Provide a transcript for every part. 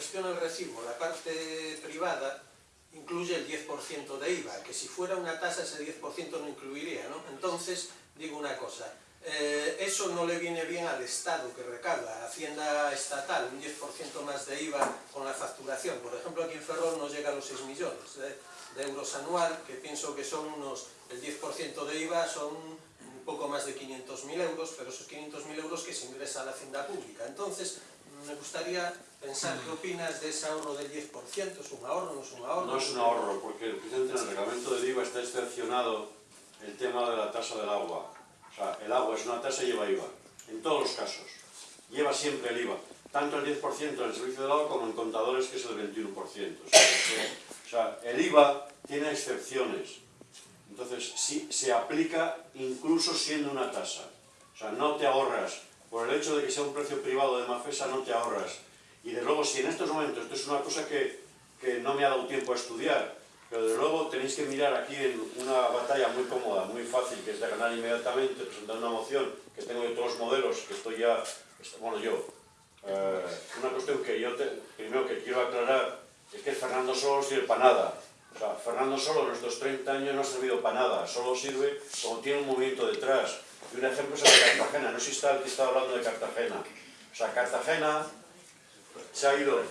gestiona el recibo, la parte privada, incluye el 10% de IVA, que si fuera una tasa ese 10% no incluiría, ¿no? Entonces, digo una cosa, eh, eso no le viene bien al Estado que recauda, Hacienda estatal, un 10% más de IVA con la facturación. Por ejemplo, aquí en Ferrol no llega a los 6 millones de, de euros anual, que pienso que son unos, el 10% de IVA son un poco más de 500.000 euros, pero esos 500.000 euros que se ingresa a la hacienda pública. Entonces, me gustaría pensar qué opinas de ese ahorro del 10%, ¿es un ahorro, no es un ahorro? No es un ahorro, porque en el reglamento del IVA está excepcionado el tema de la tasa del agua. O sea, el agua es una tasa y lleva IVA, en todos los casos. Lleva siempre el IVA, tanto el 10% en el servicio del agua como en contadores, que es el 21%. O sea, o sea el IVA tiene excepciones. Entonces, sí, se aplica incluso siendo una tasa. O sea, no te ahorras por el hecho de que sea un precio privado de Mafesa no te ahorras. Y de luego, si en estos momentos, esto es una cosa que, que no me ha dado tiempo a estudiar, pero de luego tenéis que mirar aquí en una batalla muy cómoda, muy fácil, que es de ganar inmediatamente, presentar una moción, que tengo de todos los modelos, que estoy ya, bueno yo, eh, una cuestión que yo te, primero que quiero aclarar, es que Fernando solo sirve para nada. O sea, Fernando solo en estos 30 años no ha servido para nada, solo sirve como tiene un movimiento detrás. Y un ejemplo es el de Cartagena, no sé si está el que está hablando de Cartagena. O sea, Cartagena se ha ido...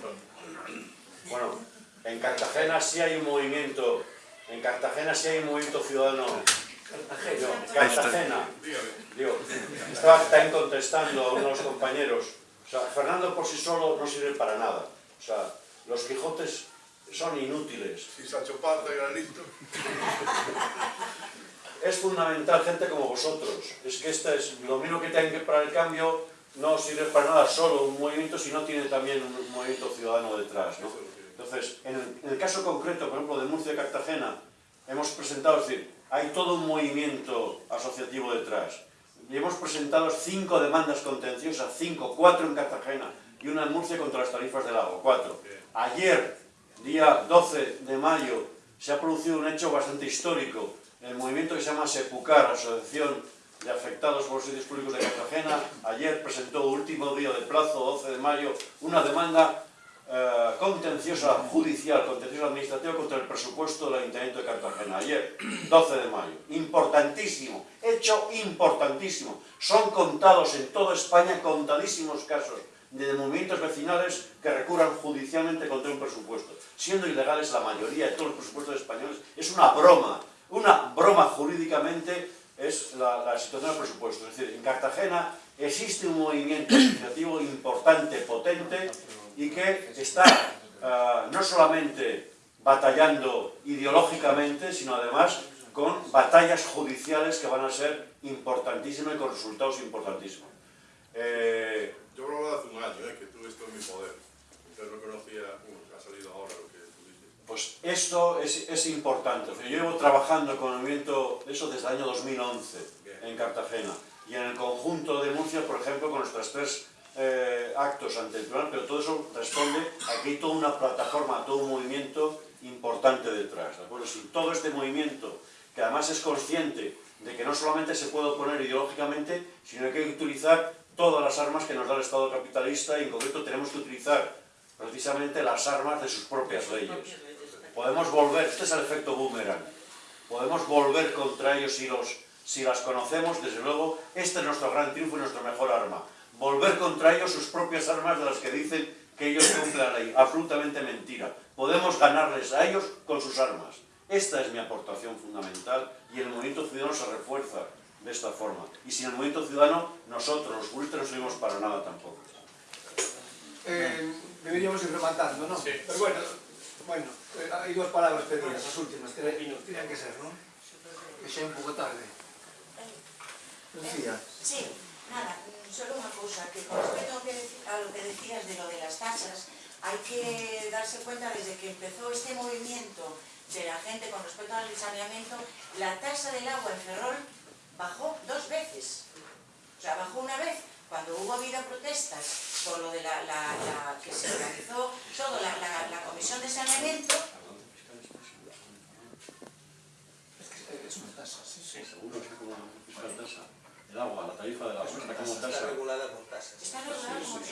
Bueno, en Cartagena sí hay un movimiento, en Cartagena sí hay un movimiento ciudadano. Cartagena. Cartagena. Digo, estaba también contestando a uno de los compañeros. O sea, Fernando por sí solo no sirve para nada. O sea, los Quijotes son inútiles. Si Sancho Panza era listo. es fundamental gente como vosotros. Es que este es lo mismo que tienen que para el cambio no sirve para nada solo un movimiento si no tiene también un movimiento ciudadano detrás. ¿no? Entonces, en el, en el, caso concreto, por ejemplo, de Murcia y Cartagena, hemos presentado, es decir, hay todo un movimiento asociativo detrás. Y hemos presentado cinco demandas contenciosas, cinco, cuatro en Cartagena y una en Murcia contra las tarifas del agua, cuatro. Ayer, día 12 de mayo, se ha producido un hecho bastante histórico el movimiento que se llama SEPUCAR, Asociación de Afectados por los Sitios Públicos de Cartagena, ayer presentó último día de plazo, 12 de mayo, una demanda eh, contenciosa judicial, contenciosa administrativa contra el presupuesto del Ayuntamiento de Cartagena. Ayer, 12 de mayo. Importantísimo, hecho importantísimo. Son contados en toda España contadísimos casos de movimientos vecinales que recurran judicialmente contra un presupuesto, siendo ilegales la mayoría de todos los presupuestos españoles. Es una broma, una broma jurídicamente es la, la, situación del presupuesto. Es decir, en Cartagena existe un movimiento asociativo importante, potente, y que está uh, no solamente batallando ideológicamente, sino además con batallas judiciales que van a ser importantísimas y con resultados importantísimos. Eh, Yo que hace un año eh, que tuve esto en mi poder. Entonces no conocía, ha salido ahora pues esto es, es importante. Yo llevo trabajando con el movimiento, eso desde el año 2011, en Cartagena. Y en el conjunto de Murcia, por ejemplo, con nuestros tres eh, actos ante el tribunal, pero todo eso responde a que hay toda una plataforma, todo un movimiento importante detrás. ¿de acuerdo? Si todo este movimiento, que además es consciente de que no solamente se puede oponer ideológicamente, sino que hay que utilizar todas las armas que nos da el Estado capitalista y en concreto tenemos que utilizar precisamente las armas de sus propias leyes podemos volver, este es el efecto boomerang, podemos volver contra ellos si, los, si las conocemos, desde luego, este es nuestro gran triunfo y nuestra mejor arma. Volver contra ellos sus propias armas de las que dicen que ellos cumplen la ley. Absolutamente mentira. Podemos ganarles a ellos con sus armas. Esta es mi aportación fundamental y el movimiento ciudadano se refuerza de esta forma. Y sin el movimiento ciudadano, nosotros, los juristas, no servimos para nada tampoco. Eh, deberíamos ir rematando, ¿no? Sí. Pero bueno, bueno, eh, hai dúas palabras pedidas, as últimas, que tenían que ser, non? Que é un pouco tarde. Lucía. Sí, nada, solo unha cousa, que con respecto a, que, a lo que decías de lo de las tasas, hay que darse cuenta desde que empezó este movimiento de la gente con respecto al saneamiento, la tasa del agua en Ferrol bajó dos veces. O sea, bajó una vez cuando hubo habido protestas por lo de la, que se organizó todo la, comisión de saneamiento es una tasa, sí, sí. El agua, la tarifa del agua, está como Está tasa. regulada por tasas. Está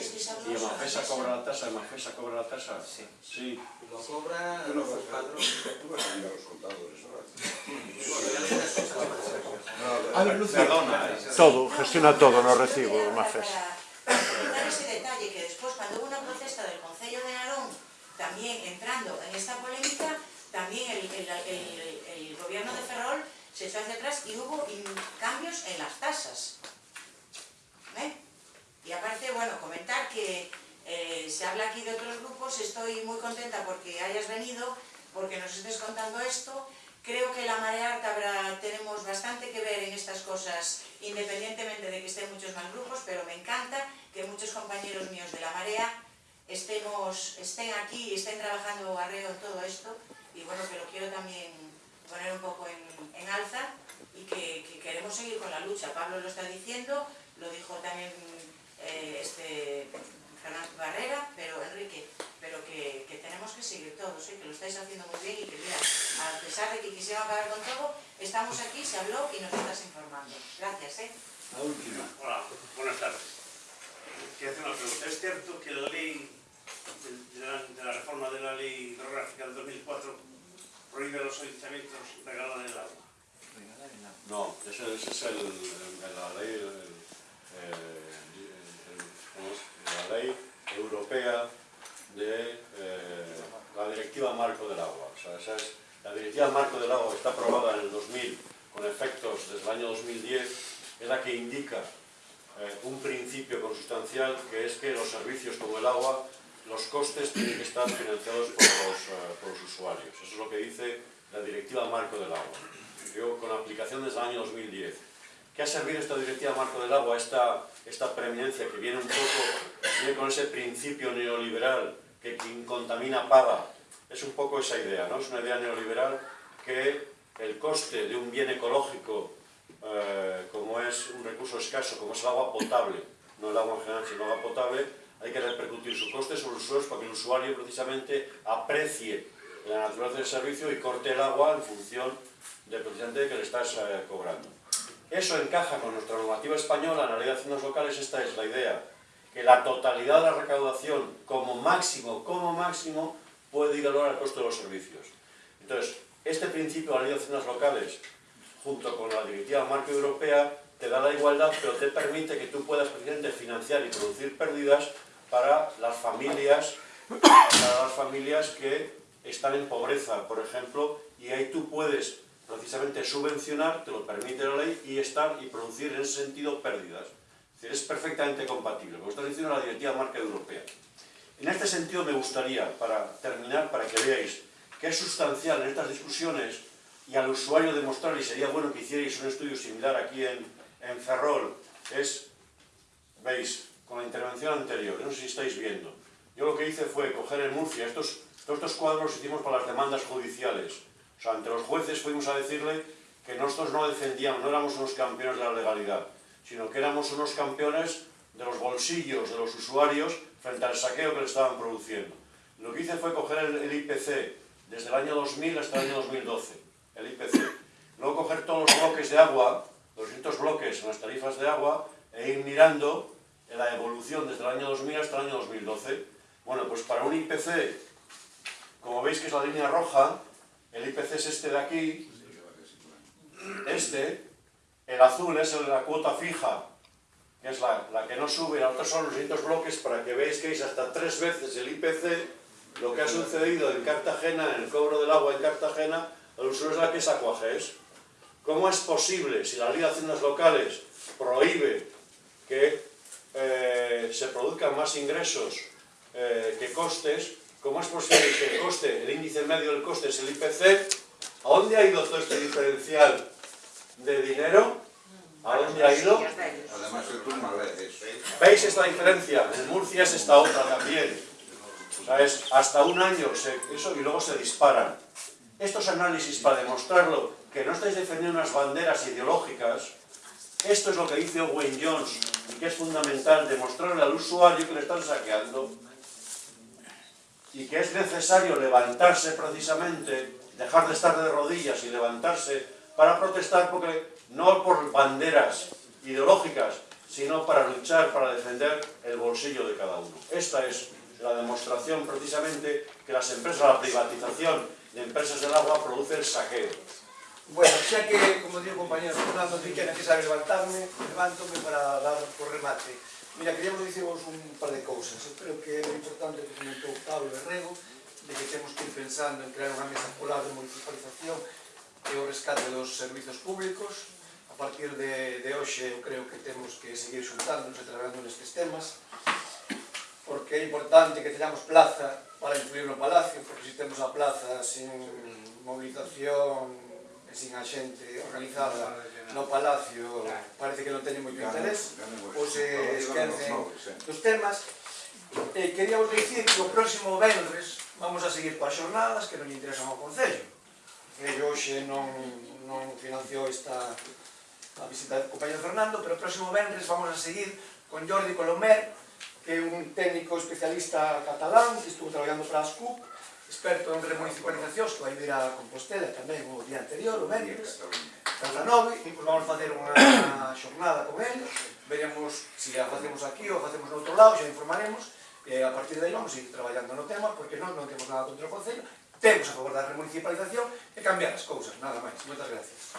es que se habló Y Mafesa cobra la tasa, Mafesa cobra la tasa. Sí. Sí. Lo cobra los padrones. tú vas a los contadores ahora. Perdona, ¿eh? Todo, gestiona todo no recibo, quería hablar Mafes. Para comentar ese detalle que después cuando hubo una protesta del Concello de Narón, también entrando en esta polémica, también el, el- el- el gobierno de Ferrol se echó hacia atrás y hubo cambios en las tasas. ¿Eh? Y aparte, bueno, comentar que eh, se habla aquí de otros grupos, estoy muy contenta porque hayas venido, porque nos estés contando esto. Creo que la marea alta tenemos bastante que ver en estas cosas, independientemente de que estén muchos más grupos, pero me encanta que muchos compañeros míos de la marea estemos, estén aquí y estén trabajando arreo en todo esto. Y bueno, lo quiero también poner un poco en, en alza y que, que queremos seguir con la lucha. Pablo lo está diciendo, lo dijo también eh, este Fernando Barrera, pero Enrique, pero que, que tenemos que seguir todos, ¿eh? que lo estáis haciendo muy bien y que mira, a pesar de que quisiera acabar con todo, estamos aquí, se habló y nos estás informando. Gracias, ¿eh? La última. Hola, buenas tardes. Quiero hacer una pregunta. ¿Es cierto que la ley de, de la, de la reforma de la ley hidrográfica del 2004 prohíbe a los ayuntamientos regalar el agua? No, ese, ese es el, el- la ley, el- el- el- ¿cómo es? la ley europea de eh, la directiva marco del agua. O sea, esa es la directiva marco del agua que está aprobada en el 2000 con efectos desde el año 2010 es la que indica eh, un principio consustancial que es que los servicios como el agua, los costes tienen que estar financiados por los, eh, por los usuarios. Eso es lo que dice la directiva marco del agua. Yo, con aplicación desde el año 2010. ¿Qué ha servido esta directiva marco del agua, esta, esta preeminencia que viene un poco, viene con ese principio neoliberal que quien contamina paga? Es un poco esa idea, ¿no? Es una idea neoliberal que el coste de un bien ecológico eh, como es un recurso escaso, como es el agua potable, no el agua en general, sino el agua potable, hay que repercutir su coste sobre los usuarios para que el usuario precisamente aprecie la naturaleza del servicio y corte el agua en función de precisamente que le estás eh, cobrando. Eso encaja con nuestra normativa española, en la ley de haciendas locales, esta es la idea, que la totalidad de la recaudación como máximo, como máximo, puede ir a al costo de los servicios. Entonces, este principio de la ley de haciendas locales, junto con la directiva marco europea, te da la igualdad, pero te permite que tú puedas precisamente financiar y producir pérdidas para las familias, para las familias que están en pobreza, por ejemplo, y ahí tú puedes precisamente subvencionar, te lo permite la ley, y estar y producir en ese sentido pérdidas. Es decir, es perfectamente compatible, como está diciendo la directiva marca europea. En este sentido me gustaría, para terminar, para que veáis que es sustancial en estas discusiones y al usuario demostrar, y sería bueno que hicierais un estudio similar aquí en, en Ferrol, es, veis, con la intervención anterior, no sé si estáis viendo, yo lo que hice fue coger en Murcia, estos, estos cuadros los hicimos para las demandas judiciales, o sea, ante los jueces fuimos a decirle que nosotros no defendíamos, no éramos unos campeones de la legalidad, sino que éramos unos campeones de los bolsillos de los usuarios frente al saqueo que le estaban produciendo. Lo que hice fue coger el, el IPC desde el año 2000 hasta el año 2012, el IPC. Luego coger todos los bloques de agua, los distintos bloques en las tarifas de agua, e ir mirando la evolución desde el año 2000 hasta el año 2012. Bueno, pues para un IPC, como veis que es la línea roja, el IPC es este de aquí, este, el azul es la cuota fija, que es la, la que no sube, la otra son los distintos bloques para que veáis que es hasta tres veces el IPC, lo que ha sucedido en Cartagena, en el cobro del agua en Cartagena, al usuario es la que es Aquages. ¿Cómo es posible, si la ley de haciendas locales prohíbe que eh, se produzcan más ingresos eh, que costes, cómo es posible que el coste, el índice medio del coste es el IPC? ¿A dónde ha ido todo este diferencial de dinero? ¿A dónde ha ido? Además. ¿Veis esta diferencia? En Murcia es esta otra también. O sea, es hasta un año se- eso y luego se disparan. Estos análisis para demostrarlo, que no estáis defendiendo unas banderas ideológicas, esto es lo que dice Owen Jones y que es fundamental demostrarle al usuario que le están saqueando y que es necesario levantarse precisamente, dejar de estar de rodillas y levantarse para protestar porque no por banderas ideológicas, sino para luchar, para defender el bolsillo de cada uno. Esta es la demostración precisamente que las empresas, la privatización de empresas del agua produce el saqueo. Bueno, xa que, como digo, compañero Fernando, di que é necesario levantarme, levántome para dar o remate. Mira, queríamos dicirvos un par de cousas. Eu creo que é importante que comentou Pablo Herrego, de que temos que ir pensando en crear unha mesa polar de municipalización e o rescate dos servizos públicos. A partir de, de hoxe, eu creo que temos que seguir xuntándonos e traballando nestes temas, porque é importante que teñamos plaza para influir no Palacio, porque se temos a plaza sin movilización e sin a xente organizada no Palacio parece que non teñen moito interés ou se esquecen dos temas. E queríamos dicir que o próximo vendres vamos a seguir coas xornadas que non interesan ao Concello. E hoxe non, non financiou esta a visita do compañero Fernando pero o próximo vendres vamos a seguir con Jordi Colomer que é un técnico especialista catalán que estuvo traballando para as CUP experto en remunicipalizacións que vai vir a Compostela tamén o día anterior, o Vendres, Casanove, pois vamos facer unha, xornada con el, veremos se a facemos aquí ou a facemos noutro lado, xa informaremos, e a partir de aí vamos a ir traballando no tema, porque nós non temos nada contra o Concello, temos a favor da remunicipalización e cambiar as cousas, nada máis. Moitas gracias.